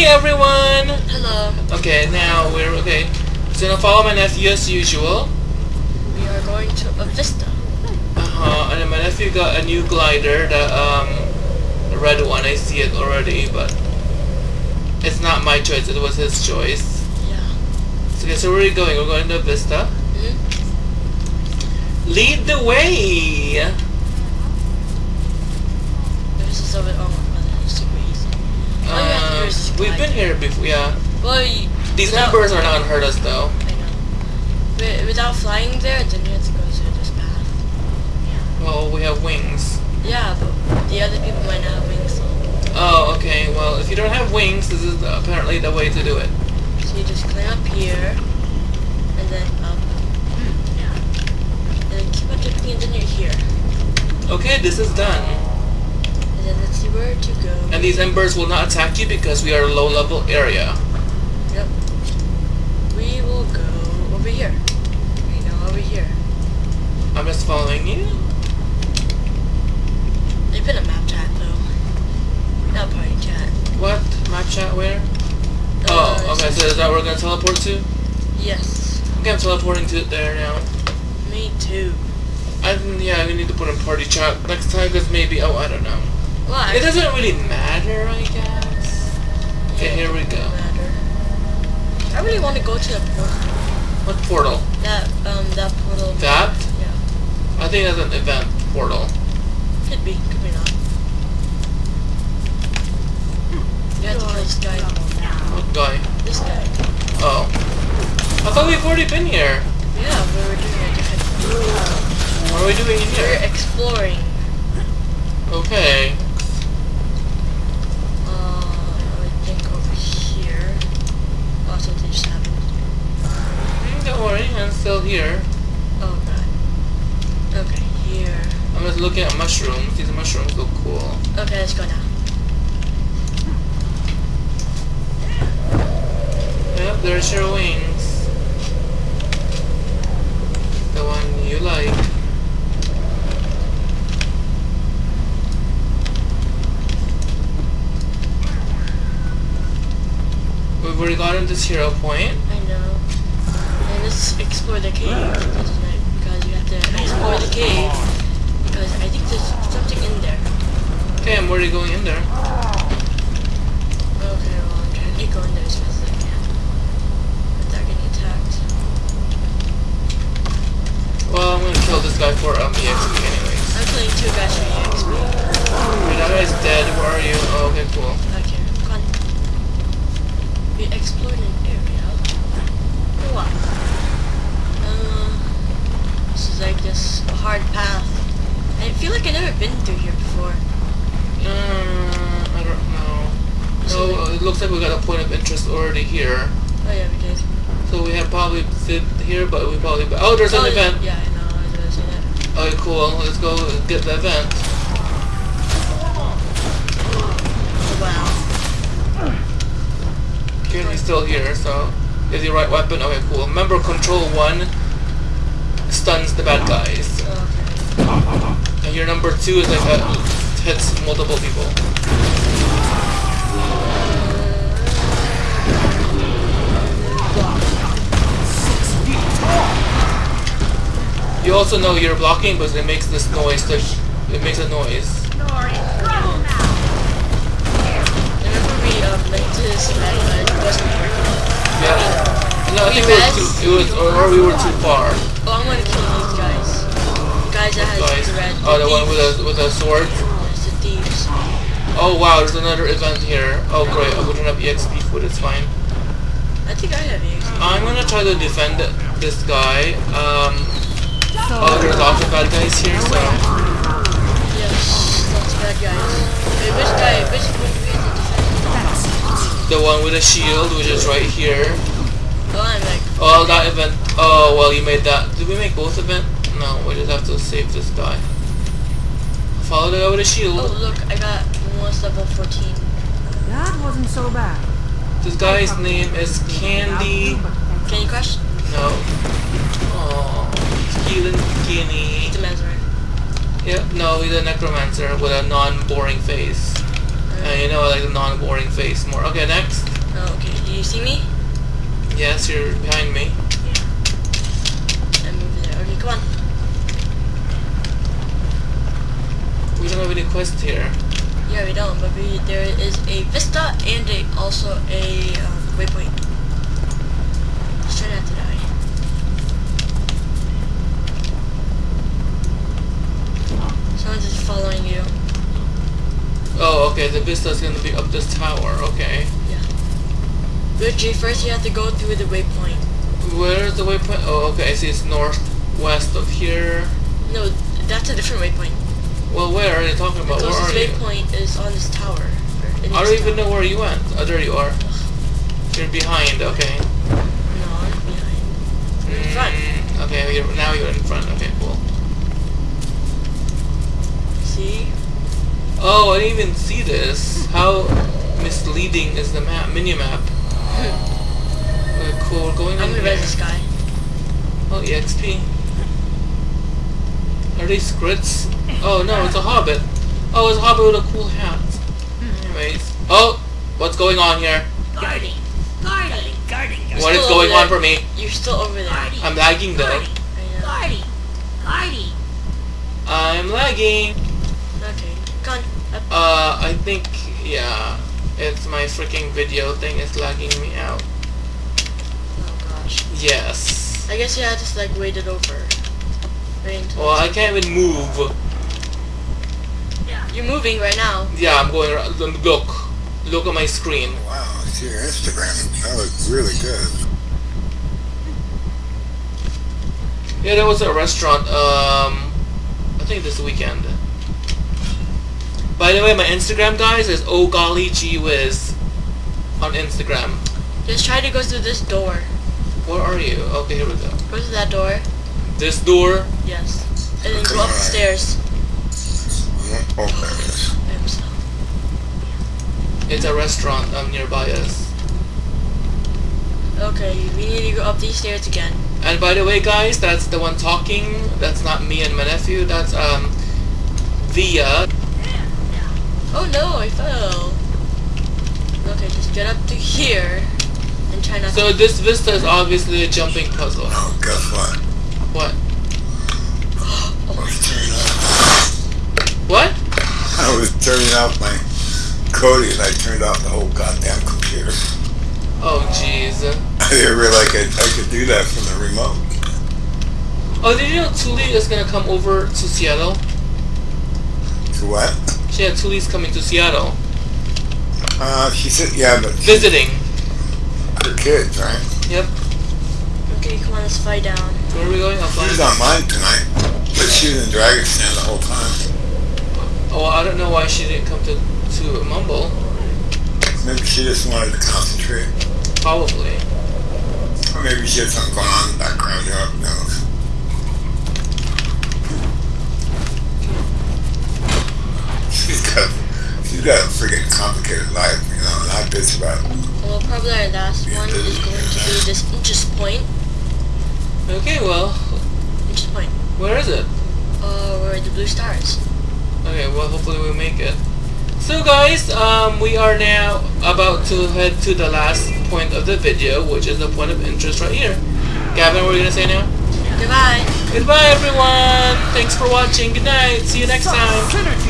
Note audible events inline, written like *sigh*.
Hey everyone! Hello. Okay, now we're okay. So gonna follow my nephew as usual. We are going to a Vista. Uh huh. And then my nephew got a new glider, the um, the red one. I see it already, but it's not my choice. It was his choice. Yeah. So, okay, so where are we going? We're going to Vista. hmm Lead the way. This is over. Oh, well, it's super easy. All you have to do is just we've been here before. Yeah. Well, you, These without- numbers are not gonna hurt us though. I know. Without flying there, then you have to go through this path. Well, we have wings. Yeah, but the other people might not have wings. So Oh, okay. Well, if you don't have wings, this is apparently the way to do it. so you just climb up here, and then up. Hmm, and then keep on jumping, and then you're here. Okay, this is done. And then let's see where to. And these embers will not attack you because we are a low level area. Yep. We will go over here. We know over here. I'm just following you. They've been a map chat though. Not party chat. What? Map chat where? Uh, Oh, okay, so is that where we're gonna teleport to? Yes. Okay, I'm teleporting to it there now. Me too. I yeah, we need to put in party chat next time because maybe oh I don't know. Well, It doesn't really matter, I guess. Okay, yeah, here we go. matter. I really want to go to the portal. What portal? That um that portal. That? Yeah. I think that's an event portal. Could be. Could be not. You have to kill this guy. What guy? This guy. Oh. I thought we've already been here. Yeah, but we're doing a different. What are we doing in We're exploring. Okay. Uh, I think over here. Oh, something just happened. Mm, Don't worry, I'm still here. Oh god. Okay, here. I'm just looking at mushrooms. These mushrooms look cool. Okay, let's go now. Yep, there's your wings. The one you like. We've already gotten to zero point. I know. And let's explore the cave because you have to explore the cave because I think there's something in there. Okay, I'm already going in there. Okay, well I'm trying to go in there as fast as I can without getting attacked. Well, I'm gonna kill this guy for um, EXP anyways. I'm killing two guys from. Okay, guy's dead. Where are you? Oh, okay, cool. Come on. We explored an area. What? Uh, this is like this hard path. I feel like I've never been through here before. Uh, I don't know. No, it looks like we got a point of interest already here. Oh yeah, we did. So we have probably sit here, but we probably. Oh, there's an oh, event. Yeah, I know. I was gonna that. Okay, cool. Let's go get the event. Oh, wow. Currently still here, so is the right weapon. Okay, cool. Remember, control one stuns the bad guys, Okay. and your number two is like a, hits multiple people. You also know you're blocking, but it makes this noise. Like, it makes a noise. Remember we um, went this event, it wasn't working. Yeah. No, I think We it was too. It was, or, or we were too far. Oh, I'm gonna kill these guys. Guys that has Guys. the red. Oh, the one with a with a sword. Yes, the thieves. Oh wow, there's another event here. Oh great, I wouldn't have EXP food. It's fine. I think I have EXP. I'm gonna try to defend this guy. Um. Oh, there's lots of bad guys here, so Yes, lots of bad guys. Wait, which guy? Which one do we have to defend? the one with a shield, which is right here. Oh, I'm like. Oh, that event. Oh well, you made that. Did we make both event? No, we just have to save this guy. Follow the guy with a shield. Oh, look, I got almost level 14. That wasn't so bad. This guy's name is Candy. Can you crush? No. Oh, Kinney. The Mesmer. Yep, no, he's a necromancer with a non-boring face. And you know, I like the non-boring face more. Okay, next. Oh, okay. Do you see me? Yes, you're behind me. I'm over there. Okay, come on. We don't have any quests here. Yeah, we don't, but we, there is a vista and a, also a um, waypoint. Just try not to die. Someone's just following you. Oh, okay, the vista's gonna be up this tower, okay. Yeah. Richie, first you have to go through the waypoint. Where's the waypoint? Oh, okay, I see it's northwest of here. No, that's a different waypoint. Well, where are you talking about? Where closest are you? waypoint is on this tower. I don't even tower. know where you went. Oh, there you are. You're behind, okay. No, I'm behind. I'm in front. Mm, okay, you're, now you're in front. Okay, Oh, I didn't even see this. How misleading is the map, mini-map? Okay, *laughs* uh, cool, we're going I'm in gonna here. res this guy. Oh, EXP. Are these skritts? Oh no, it's a hobbit. Oh, it's a hobbit with a cool hat. Hmm. Anyways. Oh! What's going on here? Guarding. Guarding. Guarding. What is going on for me? You're still over there. Guarding. I'm lagging though. Guarding. I know. Guarding. Guarding. I'm lagging. Okay, come on. Uh, I think, yeah, it's my freaking video thing is lagging me out. Oh gosh. Yes. I guess you have to just like wait it over. Wait until Well, I can't even move. You're moving right now. Yeah, I'm going around. Look. Look at my screen. Wow, I see your Instagram. That looks really good. Yeah, there was a restaurant, um, I think this weekend. By the way, my Instagram, guys, is oh golly gee whiz on Instagram. Just try to go through this door. Where are you? Okay, here we go. Go through that door. This door. Yes. And then go up the stairs. Oh, there it is. Yep, so. It's a restaurant um, nearby us. Okay, we need to go up these stairs again. And by the way, guys, that's the one talking. That's not me and my nephew. That's um, Via. Oh no, I fell. Okay, just get up to here and try not So to. this vista is obviously a jumping puzzle. Oh, guess what? What? I was turning off. What? I was turning off my Kodi and I turned off the whole goddamn computer. Oh, jeez. I didn't realize I, I could do that from the remote. Oh, did you know Tuli is gonna come over to Seattle? To what? Yeah, Thule's coming to Seattle. Uh, she said, yeah, but Visiting. her kids, right? Yep. Okay, come on, let's fly down. Where are we going? I'll She was on mine tonight, but she was in Dragon Stand the whole time. Oh, I don't know why she didn't come to, to Mumble. Maybe she just wanted to concentrate. Probably. Or maybe she had something going on in the background, who knows. She's got, she's got a freaking complicated life, you know, and I bitch about it. Well, probably our last one is going to be this interest point. Okay, well, Interest point. where is it? Uh, where the blue stars. Okay, well, hopefully we make it. So guys, um, we are now about to head to the last point of the video, which is the point of interest right here. Gavin, what are you gonna say now? Goodbye. Goodbye, everyone. Thanks for watching. Good night. See you next time. Synergy.